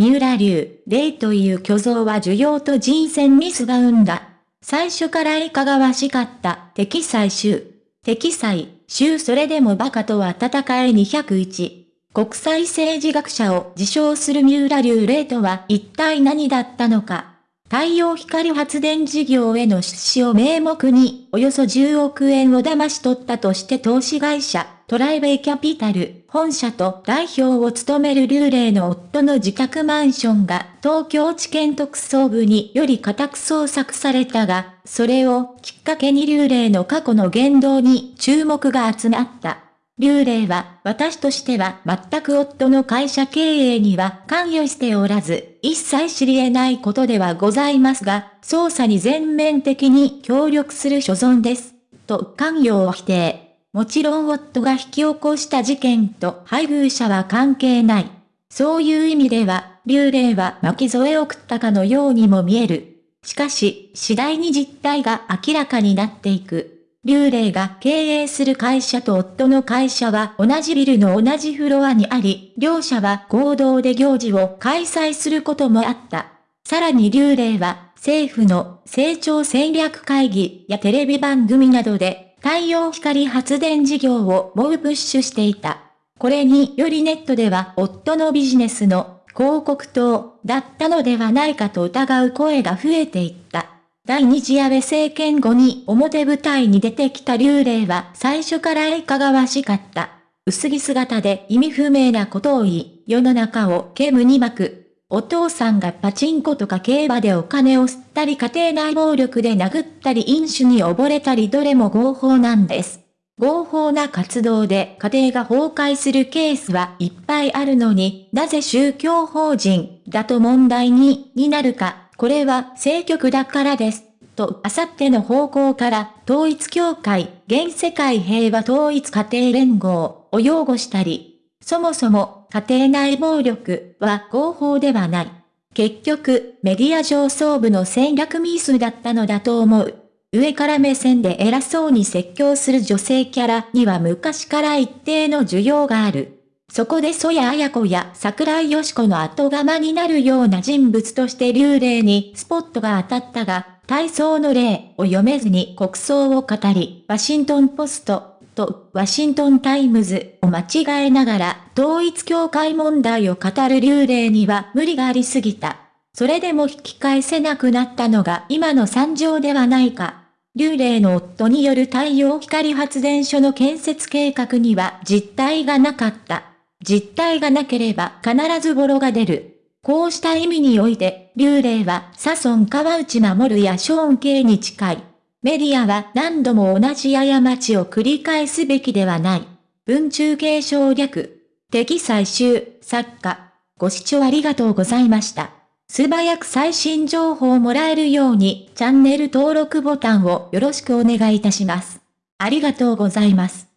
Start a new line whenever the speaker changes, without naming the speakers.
三浦流、霊という巨像は需要と人選ミスが生んだ。最初からいかがわしかった、敵最終。敵最、終それでも馬鹿とは戦え201。国際政治学者を自称する三浦流霊とは一体何だったのか。太陽光発電事業への出資を名目に、およそ10億円を騙し取ったとして投資会社、トライベイキャピタル、本社と代表を務める流霊の夫の自宅マンションが東京地検特捜部により家宅捜索されたが、それをきっかけに流霊の過去の言動に注目が集まった。流霊は、私としては全く夫の会社経営には関与しておらず、一切知り得ないことではございますが、捜査に全面的に協力する所存です。と関与を否定。もちろん夫が引き起こした事件と配偶者は関係ない。そういう意味では、流霊は巻き添えを食ったかのようにも見える。しかし、次第に実態が明らかになっていく。劉霊が経営する会社と夫の会社は同じビルの同じフロアにあり、両者は合同で行事を開催することもあった。さらに劉霊は政府の成長戦略会議やテレビ番組などで太陽光発電事業を猛プッシュしていた。これによりネットでは夫のビジネスの広告塔だったのではないかと疑う声が増えていった。第二次安倍政権後に表舞台に出てきた幽霊は最初からいかがわしかった。薄着姿で意味不明なことを言い、世の中を煙に巻く。お父さんがパチンコとか競馬でお金を吸ったり家庭内暴力で殴ったり飲酒に溺れたりどれも合法なんです。合法な活動で家庭が崩壊するケースはいっぱいあるのに、なぜ宗教法人だと問題に、になるか。これは政局だからです。と、あさっての方向から、統一協会、現世界平和統一家庭連合を擁護したり、そもそも家庭内暴力は合法ではない。結局、メディア上層部の戦略ミスだったのだと思う。上から目線で偉そうに説教する女性キャラには昔から一定の需要がある。そこで曽野綾子や櫻井よしこの後釜になるような人物として瑠麗にスポットが当たったが、体操の例を読めずに国葬を語り、ワシントンポストとワシントンタイムズを間違えながら統一教会問題を語る瑠麗には無理がありすぎた。それでも引き返せなくなったのが今の惨状ではないか。流霊の夫による太陽光発電所の建設計画には実態がなかった。実体がなければ必ずボロが出る。こうした意味において、流霊はサソン川内守やショーン系に近い。メディアは何度も同じ過ちを繰り返すべきではない。文中継省略。敵最終、作家。ご視聴ありがとうございました。素早く最新情報をもらえるようにチャンネル登録ボタンをよろしくお願いいたします。ありがとうございます。